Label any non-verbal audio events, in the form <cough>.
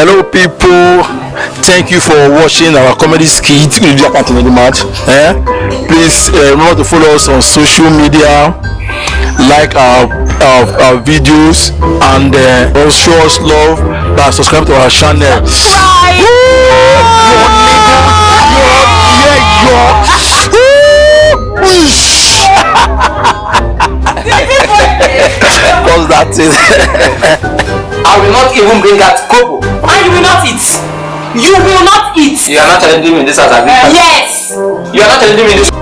Hello people, thank you for watching our comedy skit. We will continue the match. Eh? Please uh, remember to follow us on social media, like our, our, our videos and uh, also show us love by subscribe to our channel. <laughs> <laughs> That is <laughs> I will not even bring out kobo. You will not eat. You are not challenging me in this house? Yes. You are not challenging me in this